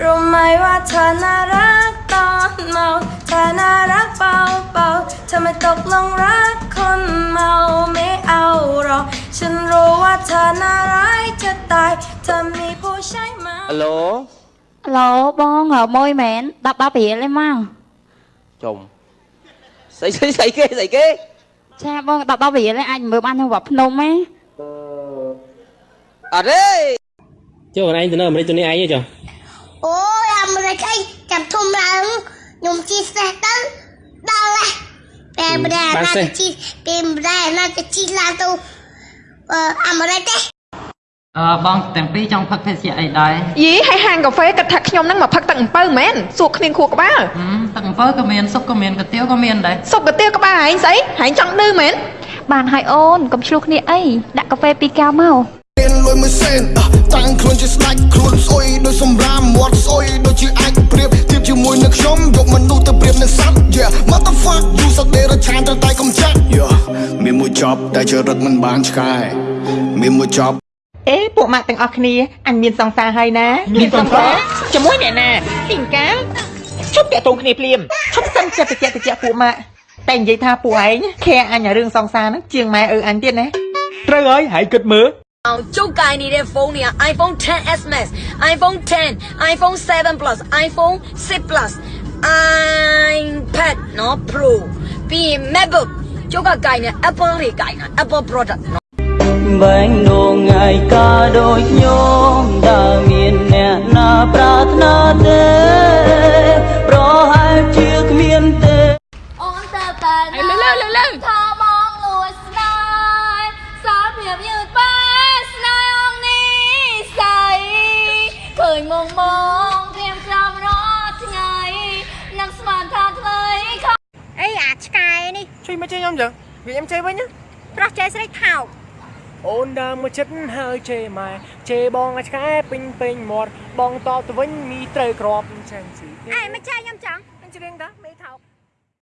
รู้ไหมว่าเธอน่ารักตอนเมาเธอน่ารักเบาเบาๆเธอไม่ตกลงรักคนเมาไม่เอาหรอก ฉันรู้ว่าเธอน่าร้ายจะตาย เธอมีผู้ใช่ไหม អាឡូ ឡូបងហៅមួយមែន10 10រៀលឯងមក ចុំស្អីស្អីស្អីគេស្អីគេ ចាបង10 10រៀលឯងអាចមើលបាននៅវត្តភ្នំហ៎ អត់ទេ ចុះខ្លួនឯងទៅនៅអាមេរិកទៅនេះឯងទេចុះ អូយអា មេរិកអីចាំធំឡើងខ្ញុំជិះសេះទៅដល់ហើយតែម្ដាយណាទៅជិះគេម្ដាយណាទៅជិះឡើងទៅអឺអាមេរិកទេអឺបងទាំងពីរចង់ផឹកភេសជ្ជៈអីដែរយីហើយហាងកាហ្វេគិតថាខ្ញុំនឹងមកផឹកទឹកអំពៅមែនសួរគ្នាងខួរក្បាលហឹមទឹកអំពៅក៏មានសុបក៏មានកាទៀវក៏មានដែរសុបកាទៀវក្បាលឯងស្អីហែងចង់ឌឺមែនបានហើយអូនកុំឆ្លោះគ្នាអីដាក់កាហ្វេពីរកែវមកមានលុយមួយសេនអ่ะតាំងខ្លួនជាស្ដាច់ motherfuck you សក្តិរឆានត្រូវតែកំចាត់ Yeah មានមួយចប់តែជារឹកមិនបានឆ្កែមានមួយចប់អេពួកម៉ាក់ទាំងអស់គ្នាអញមានសង្សារហើយណា មានសង្សារជាមួយអ្នកណាពីងកាលឈប់តាក់ទងគ្នាភ្លាមឈប់សិនចិត្តតិចតិចពួកម៉ាក់តែនិយាយថាពួកឯងខែអញអារឿងសង្សារហ្នឹងជាងម៉ែឪអញទៀតណាត្រូវហើយហើយគិតមើល အောင်ကျုပ်ကင်နေတဲ့ဖုန်းတွေက iPhone 10s Max iPhone 10 iPhone 7 Plus iPhone 6 Plus iPad နော် Pro ပြီးရင် MacBook ကျုပ်ကကင်နေ Apple တွေကင်တာ Apple product နော် បែងដងងាយកាដូចញោមតើមានអ្នកណាប្រាថ្នាទេប្រហែលជាគ្មានទេ អូនទៅតែលើលើលើលើថាមកលួ ឃើញមងមងព្រាមក្រំរាល់ថ្ងៃនឹងស្មានថាថ្មីខំអីអាឆ្កែនេះជួយមកជួយខ្ញុំចឹងវាខ្ញុំជេរវិញណាប្រុសចេះស្រីថោកអូនដើរមកចិត្តហើយជេរម៉ែជេរបងអាឆ្កែពេញពេញមាត់បងតបទៅវិញមីត្រូវក្របចឹងស៊ីអេមិនចាខ្ញុំចង់អញច្រៀងតាមេថោក